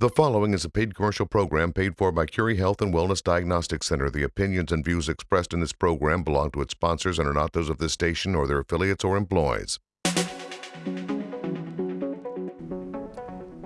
The following is a paid commercial program paid for by Curry Health and Wellness Diagnostic Center. The opinions and views expressed in this program belong to its sponsors and are not those of this station or their affiliates or employees.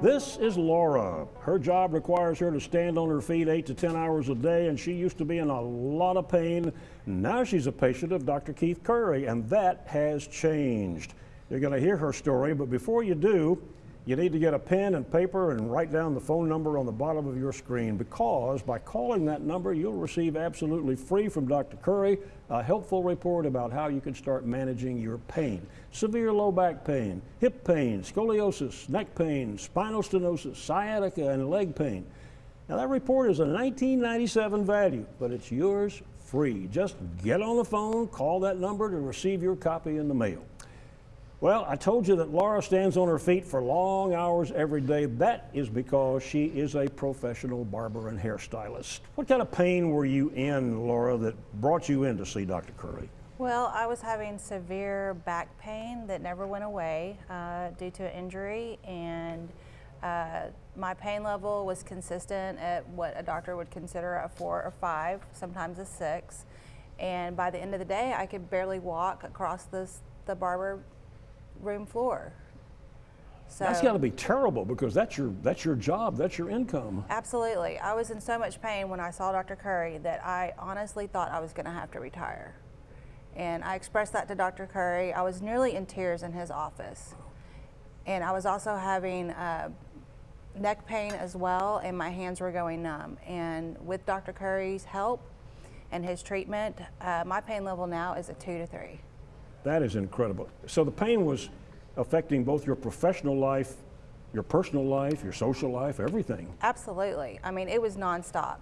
This is Laura. Her job requires her to stand on her feet eight to 10 hours a day, and she used to be in a lot of pain. Now she's a patient of Dr. Keith Curry, and that has changed. You're going to hear her story, but before you do, you need to get a pen and paper and write down the phone number on the bottom of your screen because by calling that number, you'll receive absolutely free from Dr. Curry a helpful report about how you can start managing your pain. Severe low back pain, hip pain, scoliosis, neck pain, spinal stenosis, sciatica, and leg pain. Now that report is a 1997 value, but it's yours free. Just get on the phone, call that number to receive your copy in the mail. Well, I told you that Laura stands on her feet for long hours every day. That is because she is a professional barber and hairstylist. What kind of pain were you in, Laura, that brought you in to see Dr. Curry? Well, I was having severe back pain that never went away uh, due to an injury, and uh, my pain level was consistent at what a doctor would consider a four or five, sometimes a six. And by the end of the day, I could barely walk across this, the barber room floor. So that's got to be terrible because that's your that's your job, that's your income. Absolutely. I was in so much pain when I saw Dr. Curry that I honestly thought I was going to have to retire. And I expressed that to Dr. Curry. I was nearly in tears in his office. And I was also having uh, neck pain as well, and my hands were going numb. And with Dr. Curry's help and his treatment, uh, my pain level now is a two to three. That is incredible. So the pain was affecting both your professional life, your personal life, your social life, everything. Absolutely. I mean, it was nonstop.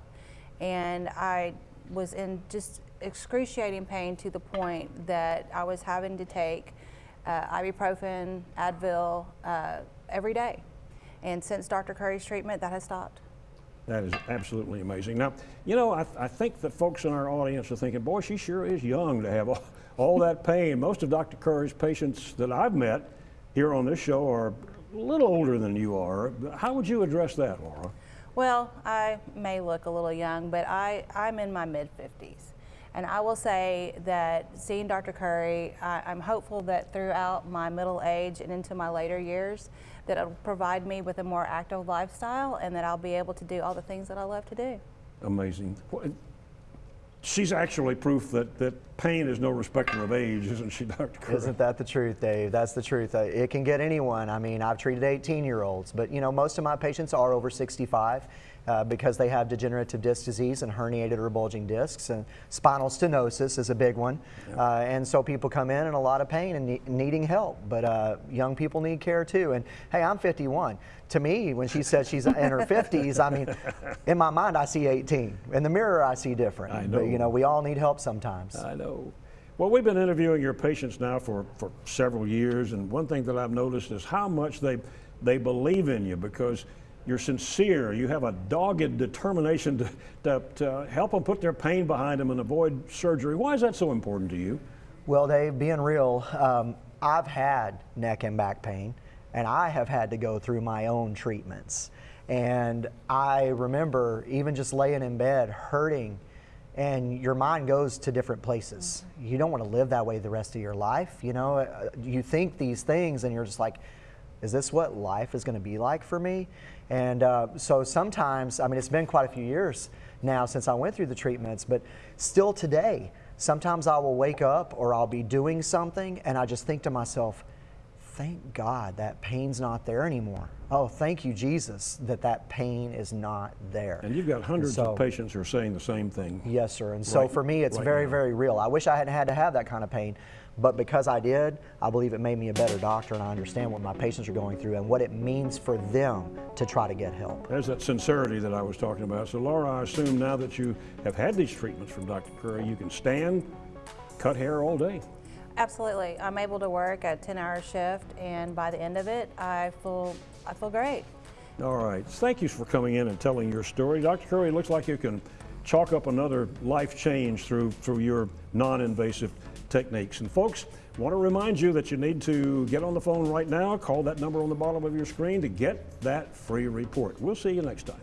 And I was in just excruciating pain to the point that I was having to take uh, ibuprofen, Advil uh, every day. And since Dr. Curry's treatment, that has stopped. That is absolutely amazing. Now, you know, I, I think that folks in our audience are thinking, boy, she sure is young to have all, all that pain. Most of Dr. Curry's patients that I've met here on this show are a little older than you are. How would you address that, Laura? Well, I may look a little young, but I, I'm in my mid 50s. And I will say that seeing Dr. Curry, I, am hopeful that throughout my middle age and into my later years, that it'll provide me with a more active lifestyle and that I'll be able to do all the things that I love to do. Amazing she's actually proof that, that pain is no respecter of age, isn't she, Dr. Curry? Isn't that the truth, Dave? That's the truth. Uh, it can get anyone. I mean, I've treated 18 year olds, but you know, most of my patients are over 65 uh, because they have degenerative disc disease and herniated or bulging discs. And spinal stenosis is a big one. Yep. Uh, and so people come in in a lot of pain and ne needing help. But uh, young people need care too. And hey, I'm 51. To me, when she says she's in her 50s, I mean, in my mind, I see 18. In the mirror, I see different. I know. But you know, we all need help sometimes. I know. Well, we've been interviewing your patients now for, for several years, and one thing that I've noticed is how much they, they believe in you because you're sincere, you have a dogged determination to, to, to, help them put their pain behind them and avoid surgery. Why is that so important to you? Well, Dave, being real, um, I've had neck and back pain, and I have had to go through my own treatments. And I remember even just laying in bed hurting, and your mind goes to different places. You don't want to live that way the rest of your life. You know, uh, you think these things, and you're just like, is this what life is going to be like for me? And uh, so sometimes, I mean, it's been quite a few years now since I went through the treatments, but still today, sometimes I will wake up or I'll be doing something and I just think to myself, thank God that pain's not there anymore. Oh, thank you, Jesus, that that pain is not there. And you've got hundreds so, of patients who are saying the same thing. Yes, sir. And right, so for me, it's right very, now. very real. I wish I hadn't had to have that kind of pain, but because I did, I believe it made me a better doctor and I understand what my patients are going through and what it means for them to try to get help. There's that sincerity that I was talking about. So Laura, I assume now that you have had these treatments from Dr. Curry, you can stand, cut hair all day. Absolutely. I'm able to work a 10-hour shift and by the end of it, I feel, I feel great. All right. Thank you for coming in and telling your story. Dr. Curry, it looks like you can chalk up another life change through, through your non-invasive techniques. And folks, want to remind you that you need to get on the phone right now, call that number on the bottom of your screen to get that free report. We'll see you next time.